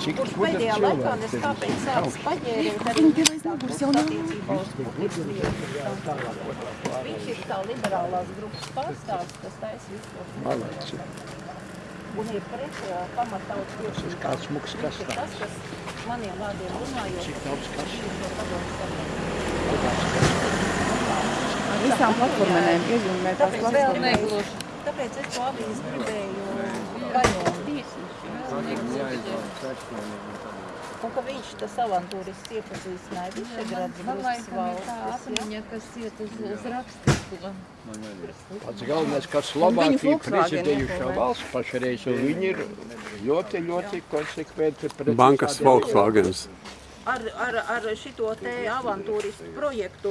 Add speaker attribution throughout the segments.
Speaker 1: Kurš pēdējā laikā nes
Speaker 2: ir
Speaker 1: kāpēc sāks paģēriet arī attiecībā uz publikas lietu. Viņš ir tā liberālās grupas pārstāvs, kas taisa visu to
Speaker 2: Malači.
Speaker 1: un ir pret pamatautas tiesībām.
Speaker 2: Kāds smuks kastāvs.
Speaker 1: tas, kas maniem vārdiem runājot,
Speaker 2: Cik daudz kas
Speaker 1: ir no padomu savienības.
Speaker 3: Visām platformēm iezīmē tās
Speaker 1: negluži. Tāpēc es to avīzi gribēju gaļot. Un ka viņš tas avantūrists iepazīstināja Višegrads valstis.
Speaker 4: kas iet uz, uz rakstisko.
Speaker 2: Pats galvenais, ka Slovākija prezidējušā valsts pašreiz, un viņi ir ļoti, ļoti konsekventi pret
Speaker 5: Bankas Volkswagens.
Speaker 1: Ar, ar, ar šito te avantūristu projektu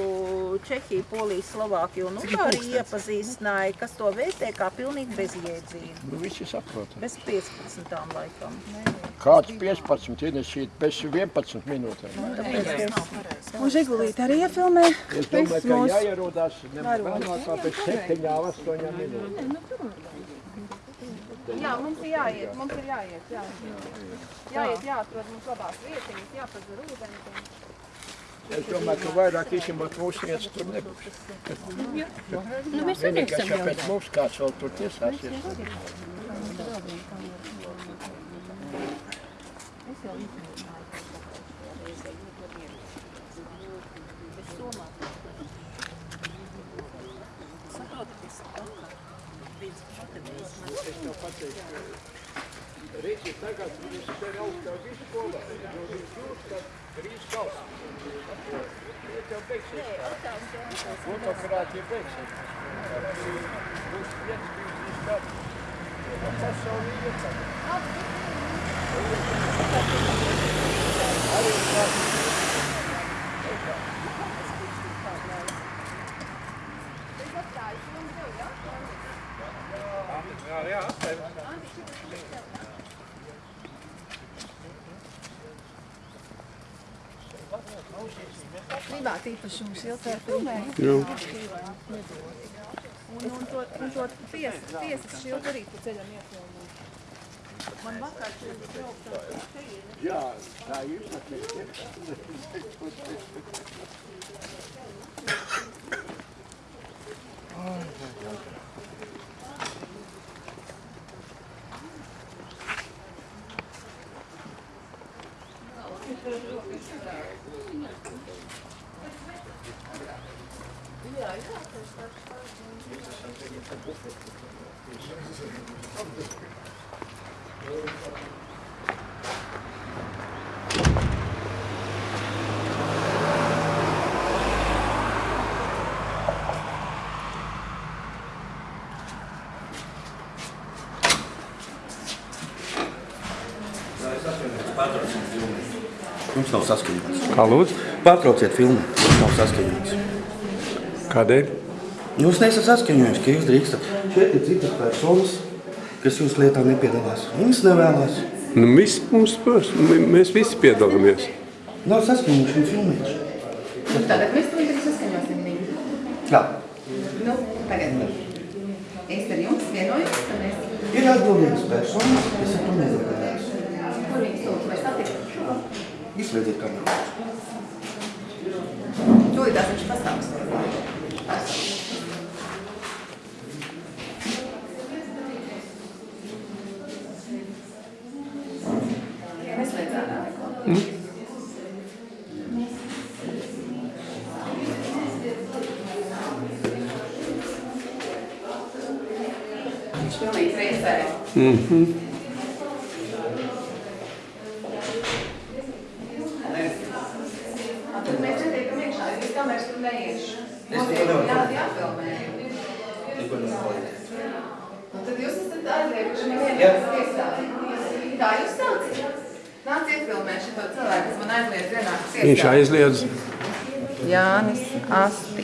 Speaker 1: Čehija, Polija, Slovākija un Ungārija iepazīstināja, kas to vērtē kā pilnīgi bezjēdzīgu.
Speaker 2: Nu, visi saprot.
Speaker 1: Bez 15 laikam.
Speaker 2: Kāds 15, ienesīt bez 11 minūtēm.
Speaker 3: Un Žigulīte arī iefilmē.
Speaker 2: Es domāju, ka jāierodās nevēlāk kā pēc 7, 8 minūtēm.
Speaker 3: Jā, mums ir jāiet, mums ir jāiet, jā. Jāiet, jāatrod mums labās vietiņas, jāpazar ūdeni.
Speaker 2: Es domāju, ka vairāk īstenībā mūsu vietas tur nebūs.
Speaker 4: Nu, mēs arī esam
Speaker 2: ja
Speaker 4: jau.
Speaker 2: pēc mums kāds vēl tur tiesāsies. Rīci tagad viņš te ir augstā vidskolā, jo viņš jūt, ka drīz kals. Iet jau beigsies. Fotogrāfija beigsies. Būs viens, divi, trīs gadi. Pasauli iet tagad. Arī tā.
Speaker 3: Privāti īpašums filmē.
Speaker 5: Jā.
Speaker 3: Un, un to, un to ties, tiesas šildu arī pa ceļam iefilmē. Man vakar šeit braukt
Speaker 2: Jā, tā ir.
Speaker 6: Mums nav saskaņots.
Speaker 5: Kā lūdzu?
Speaker 6: Pārtrauciet filmu. Mums nav saskaņots.
Speaker 5: Kādēļ?
Speaker 6: Jūs neesat saskaņojis, ka jūs drīkstat. Šeit ir citas personas, kas jūsu lietā nepiedalās. Viņas nevēlas.
Speaker 5: Nu, viss mums, mēs visi piedalāmies.
Speaker 6: Nav saskaņošana filmēs.
Speaker 3: Nu, tagad mēs to arī saskaņosim viņu.
Speaker 6: Jā.
Speaker 3: Nu, tagad. Es ar jums vienojos, ka mēs...
Speaker 6: Ir atbildīgas personas, kas ar to nedarbojas.
Speaker 3: Kur viņas lūdzu, mēs attiekam?
Speaker 6: Izslēdziet kameru.
Speaker 3: Tūlītās viņš pastāvs. Neslēdz ārā neko. Viņš pilnīgi reizē. Tad mēs netiekam iekšā, jo viss kameras tur neiešu. Mums ir jā, jāfilmē. Un tad jūs esat aizlieguši man vienkārši tiesā. Tā jūs saucat? Nāc iefilmēt šito cilvēku, kas man aizliedz vienāk tiesā.
Speaker 5: Viņš aizliedz,
Speaker 3: Jānis Astičs.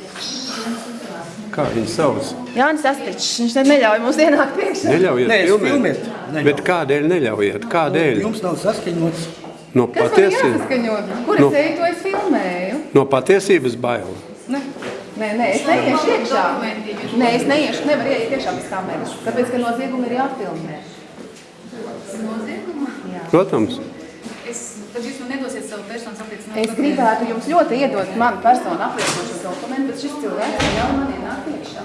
Speaker 5: Kā viņu sauc.
Speaker 3: Jānis Astičs, viņš ne- neļauj mums ienākt priekšā.
Speaker 5: Neļaujiet
Speaker 6: Nē,
Speaker 5: filmēt.
Speaker 6: filmēt neļauju.
Speaker 5: Bet kādēļ neļaujiet? Kādēļ?
Speaker 6: Jums nav saskaņots.
Speaker 5: No
Speaker 3: Kas man
Speaker 5: patiesības?
Speaker 3: Kur
Speaker 5: Nu.
Speaker 3: es eju, to es filmēju?
Speaker 5: no patiesības baila.
Speaker 3: Ne. Nē, nē, es neiešu iekšā. Nē, es neiešu, nevaru ieiet iekšā bez kameras. Tāpēc, ka noziegumi ir jāfilmē.
Speaker 5: Protams,
Speaker 3: Tad jūs man nedosiet savu personas apliecinājumu? Es gribētu jums ļoti iedot manu personu apliecinošu dokumentu, bet šis cilvēks jau man ienāk iekšā.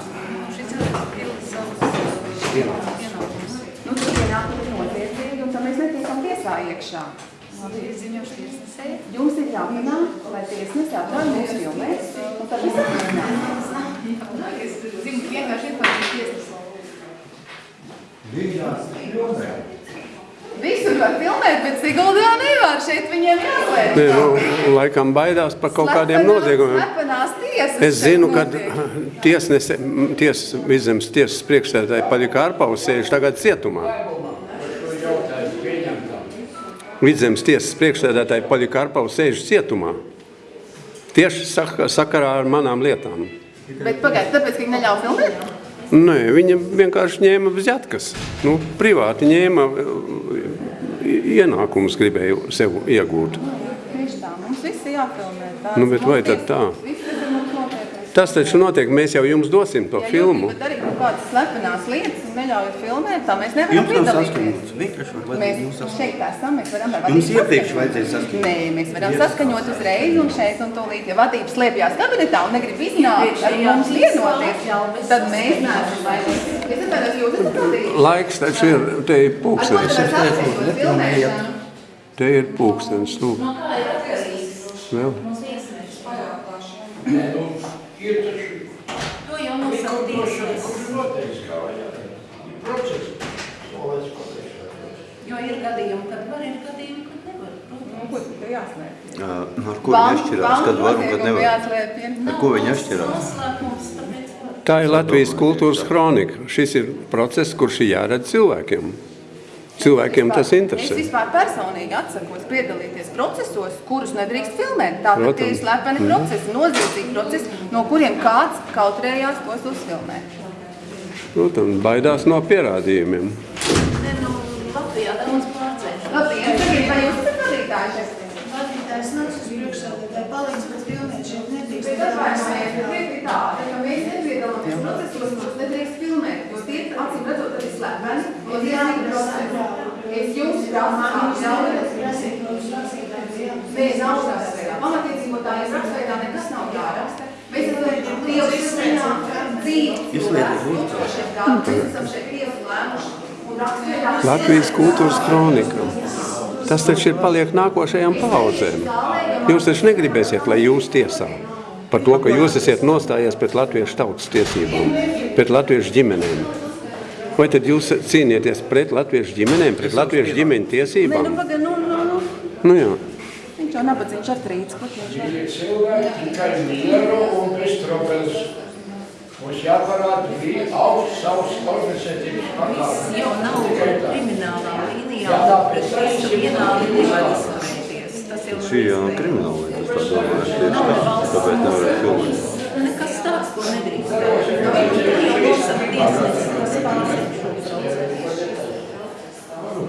Speaker 3: Šis cilvēks pilda savus pienākumus. Nu, tas pienākumi ir noziedzīgi, un tam mēs netiekam tiesā iekšā. Es. Jums ir jāpanāk, lai tiesnesi atļauj mums filmēt, un tad mēs atļaujam. Es zinu, vienkārši informēšu tiesnesi. Visur var filmēt, bet Siguldā nevar. Šeit viņiem jāslēdz.
Speaker 5: Nē, nu, laikam baidās par kaut kādiem noziegumiem.
Speaker 3: Slepenās tiesas.
Speaker 5: Es zinu, ka tiesnese, tiesas, vidzemes tiesas priekšsēdētāji Paļika Arpaus sēž tagad cietumā. Vidzemes tiesas priekšsēdētāji Paļika Arpaus sēž cietumā. Tieši sak sakarā ar manām lietām.
Speaker 3: Bet pagaid, tāpēc, ka viņi neļauj filmēt?
Speaker 5: Nē, viņa vienkārši ņēma vzjatkas. Nu, privāti ņēma ienākumus, gribēja sev iegūt.
Speaker 3: Tieši tā, mums viss jāfilmē. Tā,
Speaker 5: Nu, bet vai tad tā?
Speaker 3: Viss tas ir mums notiekais.
Speaker 5: Tas taču notiek, mēs jau jums dosim to
Speaker 3: Ja jūs
Speaker 5: filmu.
Speaker 3: gribat darīt kaut kādas slepenās lietas un neļaujat filmēt, tā mēs nevaram
Speaker 6: Jums nav
Speaker 3: piedalīties.
Speaker 6: saskaņots. Vienkārši var
Speaker 3: Mēs
Speaker 6: jums saskaņot.
Speaker 3: šeit esam, mēs varam ar
Speaker 6: Jums
Speaker 3: vadību
Speaker 6: iepriekš
Speaker 3: saskaņot.
Speaker 6: vajadzēja saskaņot.
Speaker 3: Nē, mēs varam saskaņot uzreiz un šeit un tūlīt. Ja vadība slēpjās kabinetā un negrib iznākt ar mums vienoties, tad mēs neesam vainīgi. Es atvainojos, jūs esat vadīgi.
Speaker 5: Laiks taču ir, te ir
Speaker 3: Ar ko
Speaker 5: pūkstens. Te ir pūkstens, lūk. Vēl.
Speaker 2: Ir taču
Speaker 1: To jau nosaka tiesas. Jo ir gadījumi, kad var, ir gadījumi, kad nevar.
Speaker 3: Nu, ko tad ir jāslēp?
Speaker 6: Ā, nu, Ar ko viņi atšķirās, kad var un kad nevar? Ar ko viņi atšķirās?
Speaker 5: Tā ir Latvijas kultūras kronika. Šis ir process, kurš ir jāredz cilvēkiem. Cilvēkiem tas
Speaker 3: Es
Speaker 5: interesē.
Speaker 3: vispār personīgi atsakos piedalīties procesos, kurus nedrīkst filmēt. Tātad tie ir slepeni procesi, noziedzīgi procesi, no kuriem kāds kautrējās tos uzfilmēt.
Speaker 5: Protams, baidās no pierādījumiem.
Speaker 1: Ne, nu, Latvijā daudz pārdzēšu.
Speaker 3: Labi, ja tagad vai jūs esat vadītāji?
Speaker 7: Vadītājs nāks uz priekšsēdētāju, palīdz, bet filmēt šeit nedrīkst.
Speaker 3: Bet atvainojiet, ka ir tāda, ka mēs nepiedalāmies procesos, kurus nedrīkst filmēt, tie acīm redzot arī slepeni, noziedzīgi procesi. Es jums prasu atļauju. Nē, nav rakstveidā. Pamatiedzīvotājiem rakstveidā nekas nav jāraksta. Mēs esam lieliski dzīvi.
Speaker 6: Izslēdziet lūdzu.
Speaker 3: Mēs esam šeit tiesu lēmuši. Un
Speaker 5: Latvijas kultūras kronika. Tas taču ir paliek nākošajām paudzēm. Jūs taču negribēsiet, lai jūs tiesā par to, ka jūs esat nostājies pret latviešu tautas tiesībām, pret latviešu ģimenēm. Vai tad jūs cīnieties pret latviešu ģimenēm, pret latviešu ģimeņu
Speaker 3: Nē, nu,
Speaker 5: tiesībām?
Speaker 3: paga, nu, nu, nu.
Speaker 5: Nu jā.
Speaker 3: Viņš jau nabadzīgs ar
Speaker 2: tikai mieru un bez trobels. Mums jāparāda bija augsts savs organizētības pakāpes.
Speaker 1: jau nav kriminālā līnijā, pret visu vienādi nevar izturēties. Tas jau
Speaker 6: Šī jau nav krimināla lieta, es tā domāju, tieši tā, tāpēc nevarēja filmēt.
Speaker 1: Nekas tāds, ko nedrīkst darīt. Nu.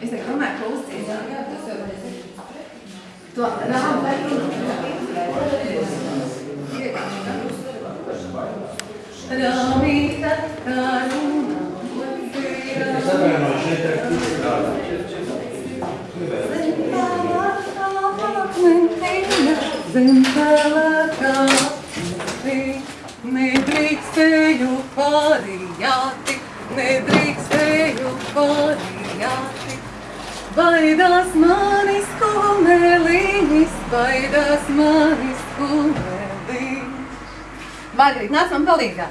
Speaker 3: Es domāju, ka uzcīnās. To rāmu Rāmīta, Margarita, nāc man palīgā.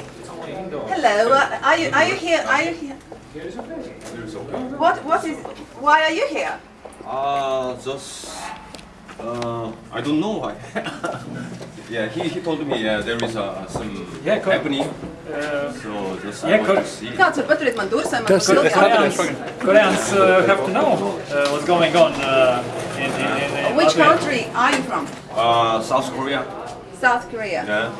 Speaker 3: Hello, uh, are you are you here? Are you here? What what is? Why are you here?
Speaker 8: Uh, just, uh, I don't know why. yeah, he, he told me uh, there is uh, some
Speaker 9: Yeah, cool.
Speaker 8: happening,
Speaker 9: Uh,
Speaker 8: so just
Speaker 9: Yeah,
Speaker 8: I want
Speaker 9: cool.
Speaker 8: to see.
Speaker 3: Kāds var paturēt man durvis, vai man
Speaker 5: Tas
Speaker 3: kaut
Speaker 5: ir-
Speaker 3: kas
Speaker 9: Koreans,
Speaker 3: jautājums?
Speaker 9: Koreans uh, to know uh, what's going on uh, in, in, in, in
Speaker 3: Which
Speaker 9: Latvia.
Speaker 3: country are you from?
Speaker 8: Uh, South Korea.
Speaker 3: South Korea.
Speaker 8: Yeah.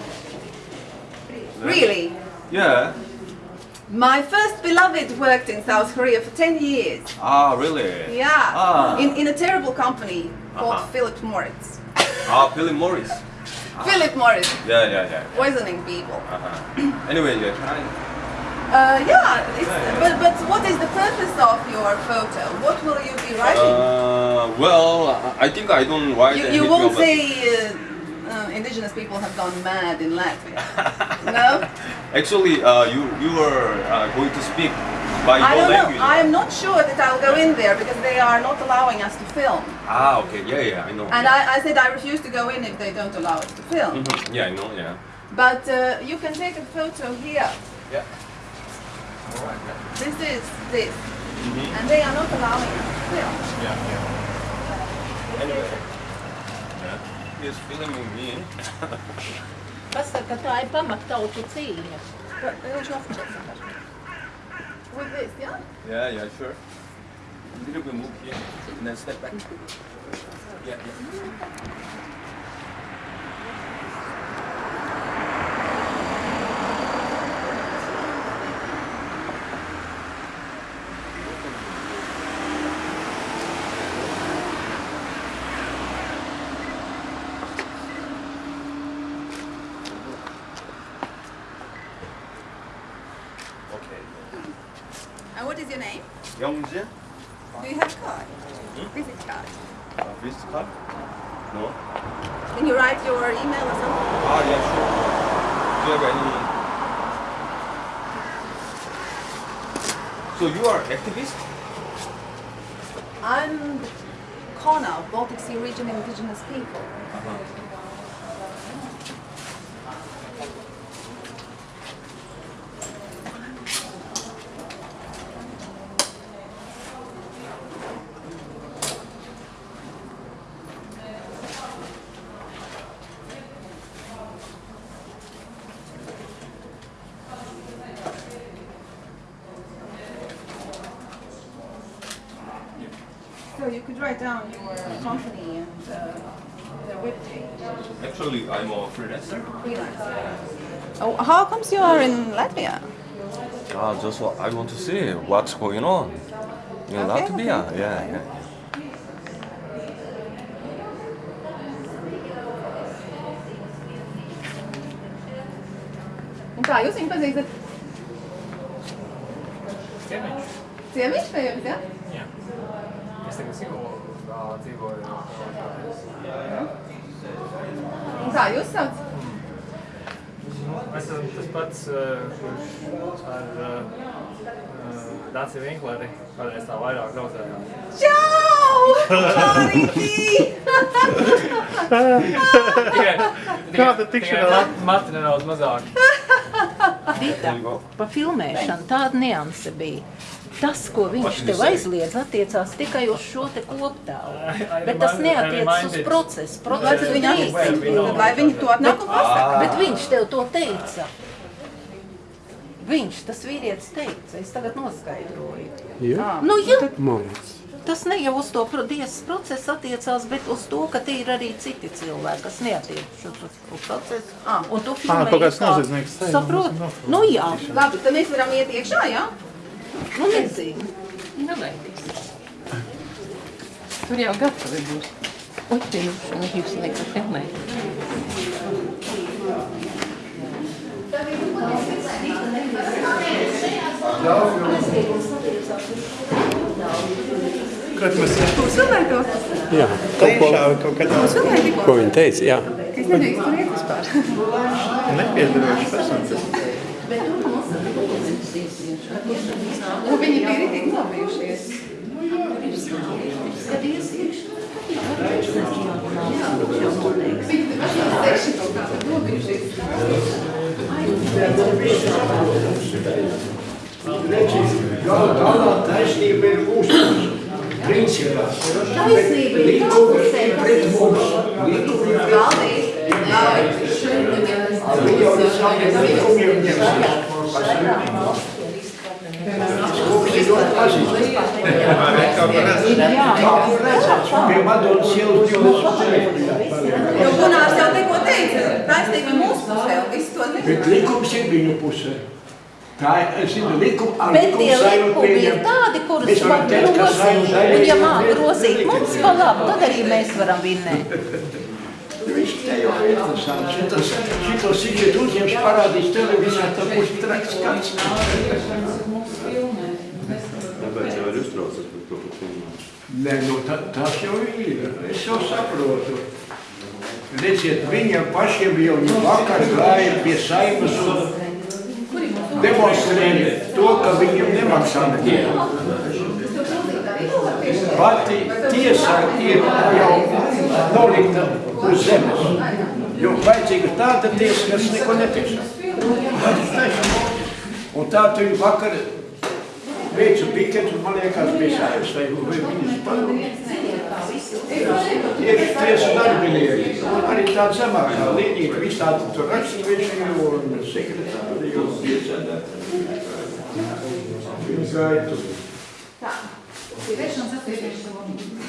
Speaker 3: Really?
Speaker 8: Yeah.
Speaker 3: My first beloved worked in South Korea for 10 years.
Speaker 8: Ah, really?
Speaker 3: Yeah.
Speaker 8: Ah.
Speaker 3: In, in a terrible company called
Speaker 8: Uh-huh.
Speaker 3: Philip Morris.
Speaker 8: Ah, Philip Morris.
Speaker 3: Philip Morris,
Speaker 8: Yeah, yeah, yeah.
Speaker 3: poisoning people.
Speaker 8: Uh-huh. Anyway, yeah, can I?
Speaker 3: Uh, yeah, it's, but, but what is the purpose of your photo? What will you be writing?
Speaker 8: Uh, well, I think I don't write
Speaker 3: you, you won't say uh, uh, indigenous people have gone mad in Latvia. no?
Speaker 8: Actually, uh, you you were uh, going to speak by
Speaker 3: I
Speaker 8: your
Speaker 3: don't know.
Speaker 8: language.
Speaker 3: I am not sure that I'll go in there because they are not allowing us to film.
Speaker 8: Ah, okay. Yeah, yeah, I know.
Speaker 3: And I, I said I refuse to go in if they don't allow us to film.
Speaker 8: Mhm. Yeah, I know. Yeah.
Speaker 3: But uh, you can take a photo here.
Speaker 8: Yeah.
Speaker 3: This is this.
Speaker 8: Mhm.
Speaker 3: And they are not allowing us to film.
Speaker 8: Yeah, yeah. Anyway. Yeah. He's filming me.
Speaker 1: Pasaka, ka tā ir pamattautu cīņa.
Speaker 3: But they don't. With this, yeah?
Speaker 8: Yeah, yeah, sure. A little bit move here, and then step back. Yeah, yeah. Okay.
Speaker 3: And what is your name?
Speaker 8: Youngja?
Speaker 3: Do you have card? Visit card.
Speaker 8: Uh, visit card? No.
Speaker 3: Can you write your email or something?
Speaker 8: Ah, yeah, sure. Do you have any? So you are activist?
Speaker 3: I'm Kona Baltic Sea Region Indigenous People. So you could write down your company and uh, their webpage.
Speaker 8: Actually, I'm a freelancer.
Speaker 3: Freelancer. Oh, how comes you are in Latvia?
Speaker 8: Ah, just what I want to see what's going on in
Speaker 3: Okay,
Speaker 8: Latvia.
Speaker 3: okay.
Speaker 8: Yeah, yeah.
Speaker 3: Un kā jūs viņu pazīstat?
Speaker 9: Ciemiņš.
Speaker 3: Ciemiņš pie jums, jā?
Speaker 9: Jā. Tagad Siguldā dzīvoju.
Speaker 3: Un kā jūs sauc?
Speaker 9: Esam tas pats, eh, kurš ar uh, Dāci Vinkleri kādreiz tā vairāk draudzējām.
Speaker 3: Čau! Čārītī!
Speaker 9: Kāda tikšanās? Mati nedaudz mazāk.
Speaker 1: Dita, pa filmēšanu tāda nianse bija. Tas, ko viņš tev aizliedz, attiecās tikai uz šo te koptēlu. Bet tas neatiecas uz procesu.
Speaker 3: Lai tas viņa
Speaker 1: drīkst.
Speaker 3: atzīst, lai viņi to atnāk un pasaka.
Speaker 1: Bet viņš tev to teica. Viņš, tas vīrietis teica, es tagad noskaidroju.
Speaker 5: Jā,
Speaker 1: Nu, jā,
Speaker 5: māc.
Speaker 1: tas ne jau uz to pro- tiesas procesu attiecās, bet uz to, ka tie ir arī citi cilvēki, kas neatiecas uz uz procesu.
Speaker 3: Ah.
Speaker 1: Un tu
Speaker 9: Ah,
Speaker 1: filmēji
Speaker 9: kaut kāds
Speaker 1: kā-
Speaker 9: sēž,
Speaker 1: Saprot?
Speaker 9: nu,
Speaker 1: Nu jā,
Speaker 3: Labi, tad mēs varam iet iekšā, jā?
Speaker 1: Nu nezinu.
Speaker 4: Nelaidīs. Tur jau gatavi būs. Jūs, un jūs laikam filmēt.
Speaker 9: Kad mēs
Speaker 3: filmējat to?
Speaker 5: Jā, kaut ko,
Speaker 9: kaut kad
Speaker 3: filmējat tikko?
Speaker 5: ko viņi teica, jā.
Speaker 3: Ka es nedrīkst tur iet vispār.
Speaker 9: nepiedarošas personas.
Speaker 3: Un viņi bija rītīgi nobijušies. Viņi pašā seši kaut kā tad nobijušies.
Speaker 2: Galā taisnība ir mūsu principā.
Speaker 1: Taisnība ir
Speaker 2: Likumi ir pret mums. Likumi ir pret
Speaker 3: Valdīs, ļauj.
Speaker 2: Viņi jau ir saviem likumiem ņemsies. Pie Madonas ielas 24.
Speaker 3: Jo Gunārs jau tikko teica, taisnība mūsu pusē, un visi to
Speaker 2: Bet
Speaker 3: zina.
Speaker 2: likums ir viņu pusē. Tā ir, zinu, likum, ar
Speaker 1: Bet tie likumi ir tādi, kurus var grozīt. Un ja māk grozīt mums pa labu, tad arī mēs varam vinnēt.
Speaker 2: Interesanti. Šitas, šito sižet uzņems parādīs televīzijā, tad būs traks skats.
Speaker 8: Tāpēc jau ir uztraucas par to, ka filmā.
Speaker 2: Nē, nu ta, tas jau ir. Es jau saprotu. Redziet, viņiem pašiem jau vakar gāja pie saimas un demonstrēja to, ka viņiem nemaksā nevienu. Pati tiesa ir jau nolikta uz zemes. Jo vajadzīga tāda tiesa, kas neko netiesa. Un tā tu vakar veicu piketu, man liekas, bija saimas vai vai viņas padomju. Tieši tiesa darbinieki. Arī tā zemākā līnija, visādi tur raksturvieši un sekretāri un piesēdētāji. Viņi gāja tur.
Speaker 3: Tā, sīvēšanas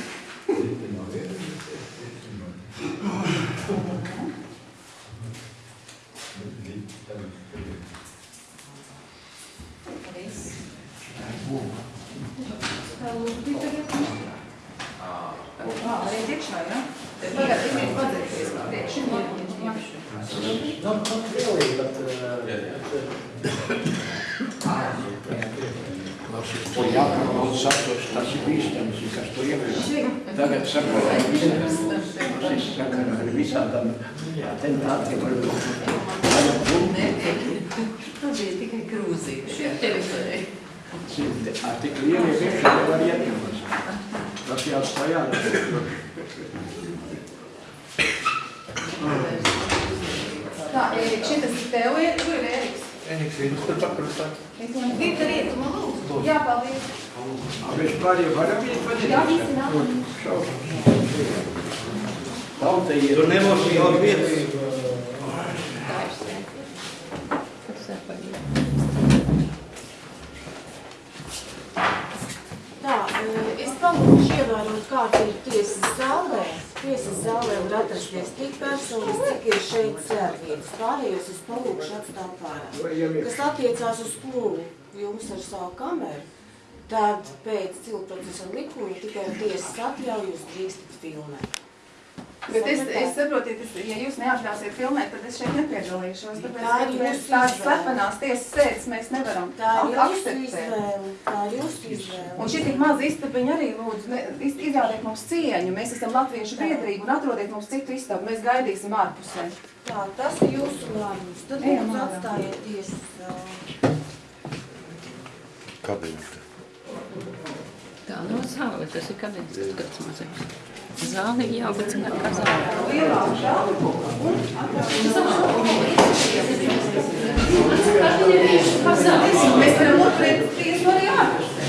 Speaker 3: arī iekšā, ja? Tagad tikai padzēties priekš. Jā.
Speaker 2: Not, not really, but Klausies, to jāpārvalda saptos, tas ir bīstams, kas to ievēro. Tagad saka, ka visiem, tas ir sakarā ar visādām atentātiem var būt.
Speaker 4: Tas bija tikai grūzīgi šajā teritorijā.
Speaker 2: Ar tik lielie vienkārši nevar ietekmēt. Tas jāatstāj ārā.
Speaker 3: Tā, Ērika, šitas ir tev, Ērika, kur ir Ēriks?
Speaker 2: Eniks ir tur pakrustā.
Speaker 3: Vita Rieta, man lūdzu. Jā, paldies.
Speaker 2: Mēs pārējie varam iet
Speaker 3: Jā,
Speaker 2: padīt.
Speaker 3: visi nāk.
Speaker 2: Tauta ir.
Speaker 6: Tur nebūs jau vietas.
Speaker 7: Tā, es palūkšu ievērot, kāda ir tiesas zālē. Tiesas zālē var atrasties tik personas, cik ir šeit sēdvietas. Pārējos es palūkšu atstāt pārā. Kas attiecās uz plūli jums ar savu kameru, tad pēc cilprocesa likuma tikai tiesas atļauju jūs drīkstat filmēt.
Speaker 3: Bet es, es saprotu, tas, ja jūs neatļausiet filmēt, tad es šeit nepiedalīšos. Tāpēc,
Speaker 7: Tā ir jūsu
Speaker 3: tās slepenās tiesas sēdes mēs nevaram
Speaker 7: Tā ir jūsu
Speaker 3: akceptēt.
Speaker 7: izvēle. Tā ir jūsu izvēle.
Speaker 3: Un šī tik maza istabiņa arī lūdzu, ne, iz- izrādiet mums cieņu. Mēs esam latviešu biedrība un atrodiet mums citu istabu. Mēs gaidīsim ārpusē.
Speaker 7: Tā, tas ir jūsu lēmums. Tad
Speaker 3: Ejam
Speaker 7: lūdzu
Speaker 3: ārā.
Speaker 7: atstājiet tiesas.
Speaker 6: Kabinete.
Speaker 4: Tā nav zāle, tas ir kabinets, tas kāds mazais. Zāle ir jābūt kā zāle.
Speaker 3: Lielāka žāli. Mēs varam otrēt tiesu arī ārpusē.